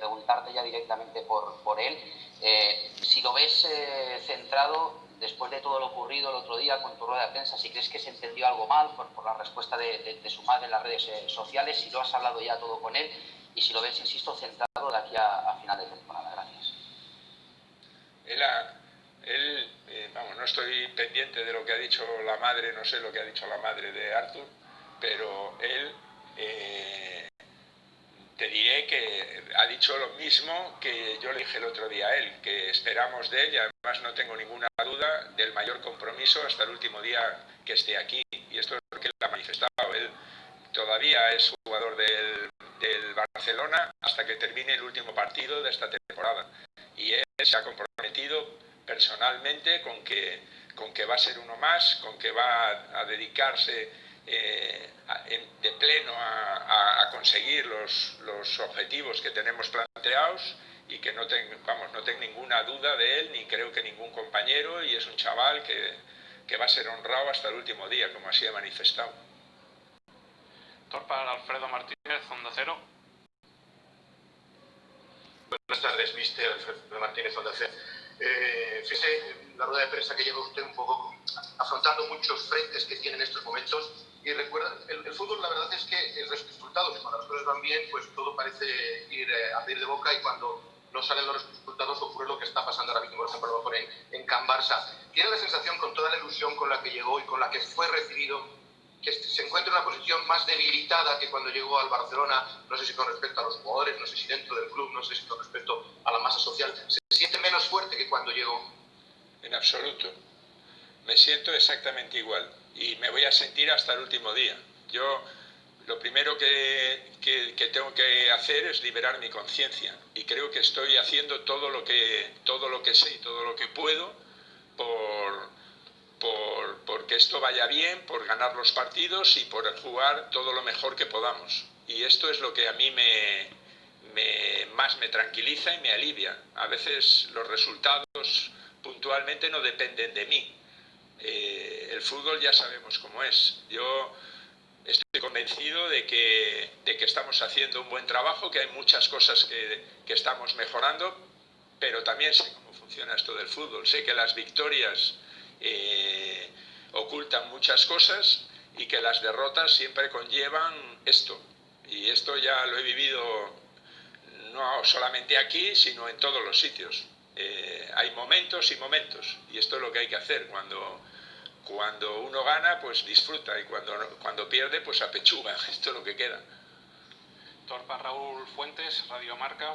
preguntarte ya directamente por, por él. si lo ves centrado después de todo lo ocurrido el otro día con tu rueda de prensa, si crees que se entendió algo mal por, por la respuesta de, su madre en las redes eh, sociales, si lo has hablado ya todo con él y si lo ves, insisto, centrado de aquí a, final de temporada. Gracias. Él, eh, vamos, no estoy pendiente de lo que ha dicho la madre, no sé lo que ha dicho la madre de Arthur, pero él eh, te diré que ha dicho lo mismo que yo le dije el otro día a él, que esperamos de él y además no tengo ninguna duda del mayor compromiso hasta el último día que esté aquí. Y esto es lo que él ha manifestado. Él todavía es jugador del, Barcelona hasta que termine el último partido de esta temporada. Y él se ha comprometido personalmente con que, con que va a ser uno más, con que va a dedicarse eh, de pleno a, conseguir los, los, objetivos que tenemos planteados y que no, vamos, no tengo ninguna duda de él, ni creo que ningún compañero, y es un chaval que, que va a ser honrado hasta el último día, como así ha manifestado. Torpa Alfredo Martínez, Onda Cero. Buenas tardes, mister Alfredo Martínez, Onda Cero. Eh, fíjese, la rueda de prensa que lleva usted un poco afrontando muchos frentes que tiene en estos momentos y recuerda, el, fútbol la verdad es que el resultado, cuando las cosas van bien, pues todo parece ir eh, a ir de boca y cuando no salen los resultados ocurre lo que está pasando ahora mismo, por ejemplo, en, en Can Barça. Tiene la sensación, con toda la ilusión con la que llegó y con la que fue recibido, que se encuentra en una posición más debilitada que cuando llegó al Barcelona, no sé si con respecto a los jugadores, no sé si dentro del club, no sé si con respecto a la masa social, se siente menos fuerte que cuando llegó. En absoluto. Me siento exactamente igual y me voy a sentir hasta el último día. Yo lo primero que, que, tengo que hacer es liberar mi conciencia y creo que estoy haciendo todo lo que, todo lo que sé y todo lo que puedo por, por, por que esto vaya bien, por ganar los partidos y por jugar todo lo mejor que podamos. Y esto es lo que a mí me, me, más me tranquiliza y me alivia. A veces los resultados puntualmente no dependen de mí, el fútbol ya sabemos cómo es. Yo estoy convencido de que, de que, estamos haciendo un buen trabajo, que hay muchas cosas que, que, estamos mejorando, pero también sé cómo funciona esto del fútbol. Sé que las victorias eh, ocultan muchas cosas y que las derrotas siempre conllevan esto. Y esto ya lo he vivido no solamente aquí, sino en todos los sitios. Eh, hay momentos y momentos, y esto es lo que hay que hacer cuando cuando uno gana, pues disfruta y cuando, cuando pierde, pues apechuga. Esto es lo que queda. Torpa Raúl Fuentes, Radio Marca.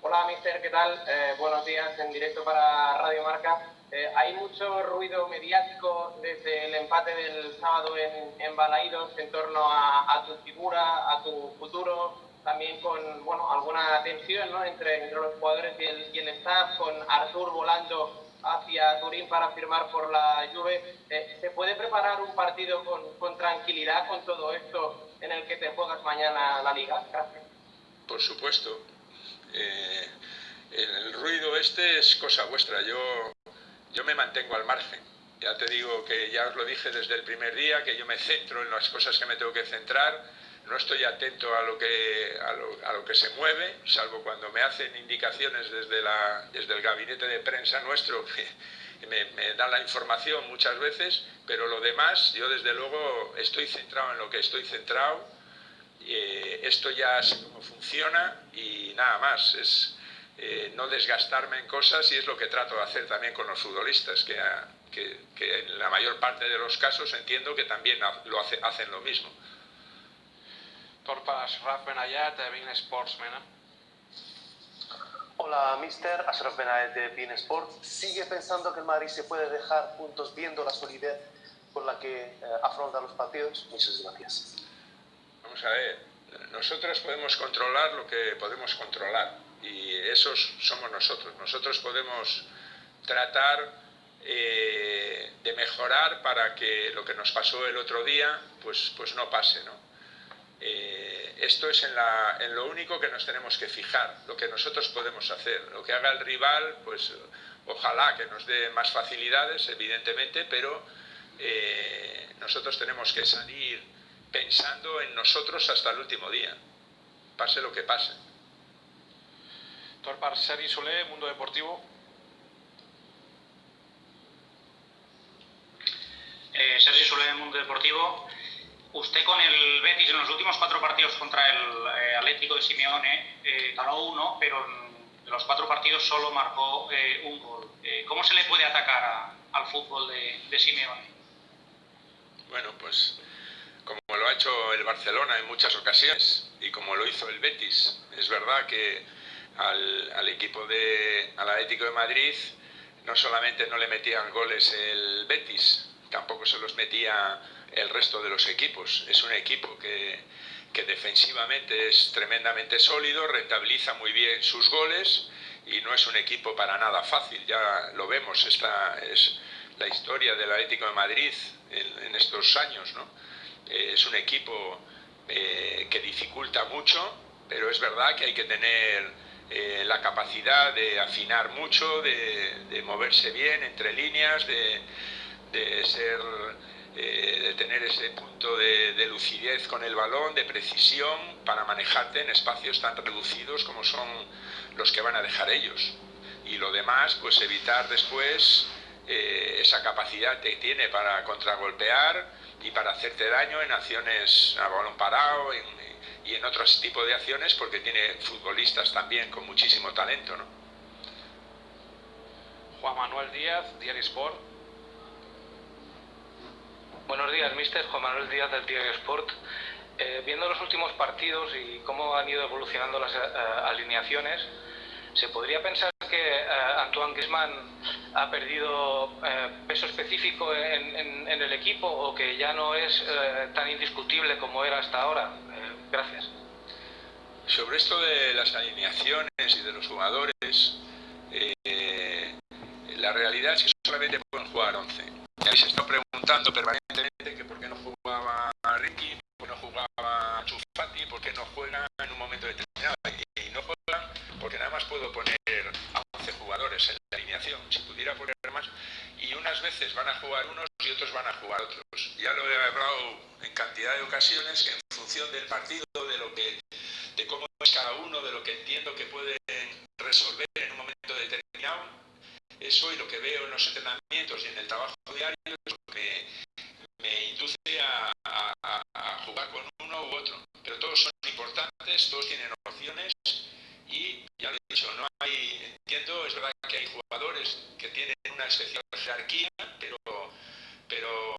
Hola, mister, ¿qué tal? Eh, buenos días en directo para Radio Marca. Eh, hay mucho ruido mediático desde el empate del sábado en, en Balaídos en torno a, a tu figura, a tu futuro, también con bueno, alguna tensión ¿no? entre, entre los jugadores y el, y el staff, con Artur volando hacia Turín para firmar por la Juve. Eh, ¿Se puede preparar un partido con, con, tranquilidad con todo esto en el que te juegas mañana la Liga? Gracias. Por supuesto. Eh, el ruido este es cosa vuestra. Yo, yo me mantengo al margen. Ya te digo que ya os lo dije desde el primer día, que yo me centro en las cosas que me tengo que centrar no estoy atento a lo, que, a lo, que se mueve, salvo cuando me hacen indicaciones desde, la, desde el gabinete de prensa nuestro, que me, dan la información muchas veces, pero lo demás, yo desde luego estoy centrado en lo que estoy centrado, eh, esto ya sé cómo funciona y nada más, es eh, no desgastarme en cosas y es lo que trato de hacer también con los futbolistas, que, que, que en la mayor parte de los casos entiendo que también lo hace, hacen lo mismo. Torpa Ashraf Benayat de Bein Sports, Mena. Hola, mister. Ashraf Benayat de Bein Sports. ¿Sigue pensando que el Madrid se puede dejar puntos viendo la solidez con la que eh, afronta los partidos? Muchas gracias. Vamos a ver. Nosotros podemos controlar lo que podemos controlar y esos somos nosotros. Nosotros podemos tratar eh, de mejorar para que lo que nos pasó el otro día pues, pues no pase, ¿no? Eh, esto es en, lo único que nos tenemos que fijar, lo que nosotros podemos hacer. Lo que haga el rival, pues ojalá que nos dé más facilidades, evidentemente, pero eh, nosotros tenemos que salir pensando en nosotros hasta el último día, pase lo que pase. Torpar Seri Solé, Mundo Deportivo. Eh, Sergi Solé, Mundo Deportivo. Usted con el Betis en los últimos cuatro partidos contra el eh, Atlético de Simeone eh, ganó uno, pero en los cuatro partidos solo marcó eh, un gol. Eh, ¿Cómo se le puede atacar al fútbol de, de Simeone? Bueno, pues como lo ha hecho el Barcelona en muchas ocasiones y como lo hizo el Betis. Es verdad que al, al equipo de al Atlético de Madrid no solamente no le metían goles el Betis, tampoco se los metía el resto de los equipos. Es un equipo que, que defensivamente es tremendamente sólido, rentabiliza muy bien sus goles y no es un equipo para nada fácil. Ya lo vemos, esta es la historia del Atlético de Madrid en, estos años. ¿no? Eh, es un equipo eh, que dificulta mucho, pero es verdad que hay que tener eh, la capacidad de afinar mucho, de, de moverse bien entre líneas, de, de ser eh, de tener ese punto de, de, lucidez con el balón, de precisión para manejarte en espacios tan reducidos como son los que van a dejar ellos. Y lo demás, pues evitar después eh, esa capacidad que tiene para contragolpear y para hacerte daño en acciones a balón parado en, y en otros tipos de acciones porque tiene futbolistas también con muchísimo talento. ¿no? Juan Manuel Díaz, Diario Sport. Buenos días, mister. Juan Manuel Díaz del Diario Sport. Eh, viendo los últimos partidos y cómo han ido evolucionando las uh, alineaciones, ¿se podría pensar que uh, Antoine Griezmann ha perdido peso específico en, el equipo o que ya no es tan indiscutible como era hasta ahora? gracias. Sobre esto de las alineaciones y de los jugadores, eh, la realidad es que solamente pueden jugar 11. Se está preguntando permanentemente que por qué no jugaba Ricky, por qué no jugaba Chufati, por qué no juega en un momento determinado. Y, no juegan porque nada más puedo poner a 11 jugadores en la alineación. Si pudiera poner más, y unas veces van a jugar unos y otros van a jugar otros. Ya lo he hablado en cantidad de ocasiones en función del partido, de lo que, de cómo es cada uno, de lo que entiendo que pueden resolver en un momento determinado, eso y lo que veo en los entrenamientos y en el trabajo diario lo que me induce a jugar con uno u otro. Pero todos son importantes, todos tienen opciones y ya lo he dicho, no hay, entiendo, es verdad que hay jugadores que tienen una especial jerarquía, pero, pero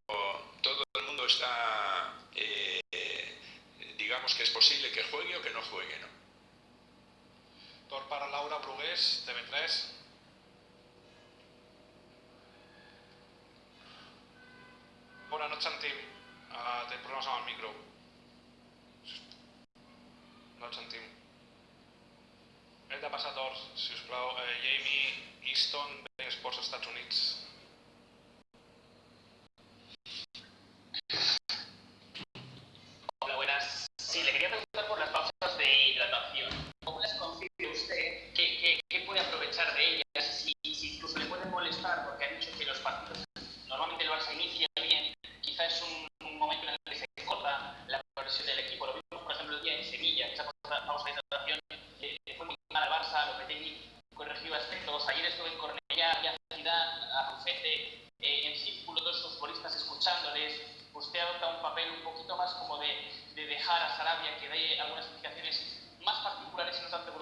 todo el mundo está, eh, digamos que es posible que juegue o que no juegue, ¿no? Tor para Laura Brugués, TV3. Bona, no et sentim. Uh, tenim problemes amb el micro. No et sentim. Hem de passar tors, si us plau. Eh, Jamie Easton, de Esports Estats Units.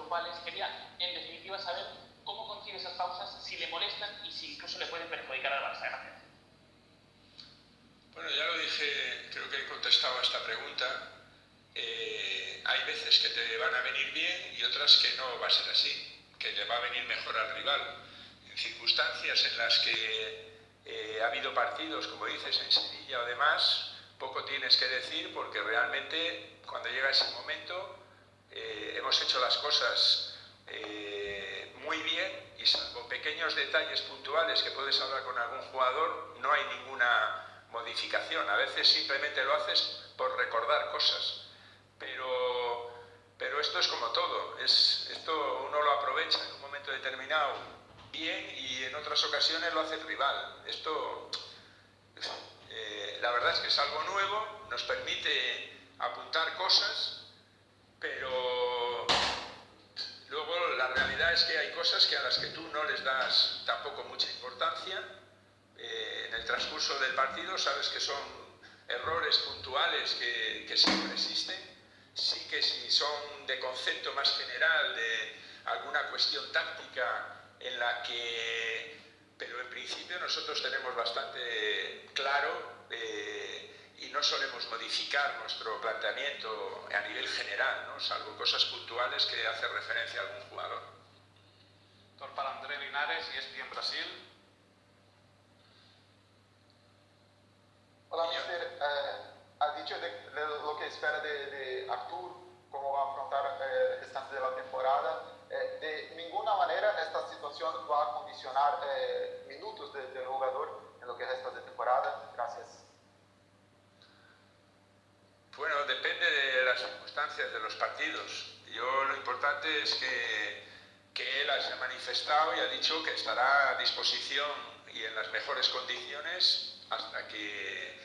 Tanto grupales. Quería, en definitiva, saber cómo concibe esas pausas, si le molestan y si incluso le pueden perjudicar al Barça. Gracias. Bueno, ya lo dije, creo que he contestado a esta pregunta. Eh, hay veces que te van a venir bien y otras que no va a ser así, que le va a venir mejor al rival. En circunstancias en las que eh, ha habido partidos, como dices, en Sevilla o demás, poco tienes que decir porque realmente cuando llega ese momento eh, hemos hecho las cosas eh, muy bien y salvo pequeños detalles puntuales que puedes hablar con algún jugador, no hay ninguna modificación. A veces simplemente lo haces por recordar cosas. Pero, pero esto es como todo. Es, esto uno lo aprovecha en un momento determinado bien y en otras ocasiones lo hace el rival. Esto, eh, la verdad es que es algo nuevo nos permite apuntar cosas, pero luego la realidad es que hay cosas que a las que tú no les das tampoco mucha importancia. Eh, en el transcurso del partido sabes que son errores puntuales que, que siempre existen. Sí que si son de concepto más general, de alguna cuestión táctica en la que, pero en principio nosotros tenemos bastante claro eh, y no solemos modificar nuestro planteamiento a nivel general, ¿no? salvo cosas puntuales que hace referencia a algún jugador. Doctor para André Linares, ESPN Brasil. Hola, mister. Eh, ha dicho de, de lo que espera de, de Artur, cómo va a afrontar eh, el restante de la temporada. Eh, de ninguna manera esta situación va a condicionar eh, minutos del de jugador en lo que resta de temporada. Gracias. Bueno, depende de las circunstancias de los partidos. Yo lo importante es que, que él haya manifestado y ha dicho que estará a disposición y en las mejores condiciones hasta que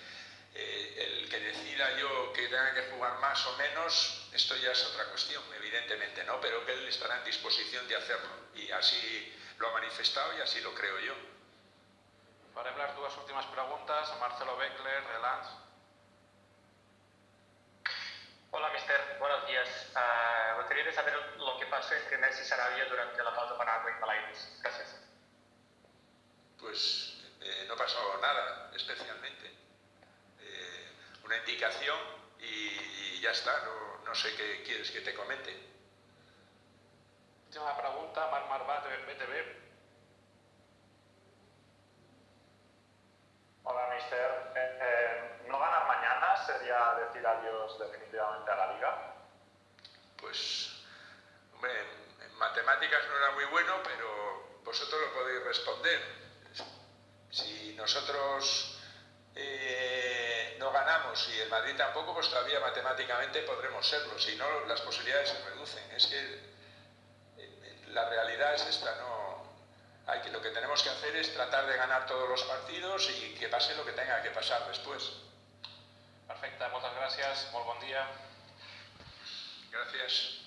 eh, el que decida yo que tenga que jugar más o menos, esto ya es otra cuestión, evidentemente, ¿no? Pero que él estará en disposición de hacerlo y así lo ha manifestado y así lo creo yo. Farem les dues últimes preguntes a Marcelo Beckler. Hola, mister. Buenos días. Uh, me gustaría saber lo que pasó entre Messi Sarabia durante la pausa para agua Balaidos. Gracias. Pues eh, no pasó nada especialmente. Eh, una indicación y, y ya está. No, no, sé qué quieres que te comente. Última pregunta, Marc Marbat, BTV. Hola, mister. Eh, eh, ¿No ganar mañana sería decir adiós definitivamente a la liga? Pues, matemáticas no era muy bueno, pero vosotros lo podéis responder. Si nosotros eh, no ganamos y el Madrid tampoco, pues todavía matemáticamente podremos serlo. Si no, las posibilidades se reducen. Es que la realidad es esta, no hay que, lo que tenemos que hacer es tratar de ganar todos los partidos y que pase lo que tenga que pasar después. Perfecte, moltes gràcies, molt bon dia. Gràcies.